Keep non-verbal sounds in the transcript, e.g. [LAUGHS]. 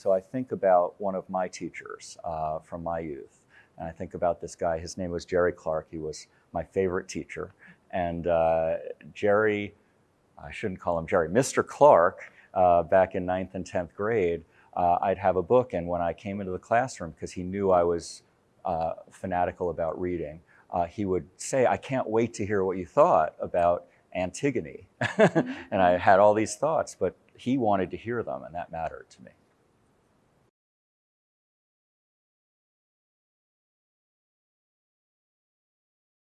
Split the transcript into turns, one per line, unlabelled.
So I think about one of my teachers uh, from my youth, and I think about this guy. His name was Jerry Clark. He was my favorite teacher. And uh, Jerry, I shouldn't call him Jerry, Mr. Clark, uh, back in ninth and 10th grade, uh, I'd have a book. And when I came into the classroom, because he knew I was uh, fanatical about reading, uh, he would say, I can't wait to hear what you thought about Antigone. [LAUGHS] and I had all these thoughts, but he wanted to hear them, and that mattered to me.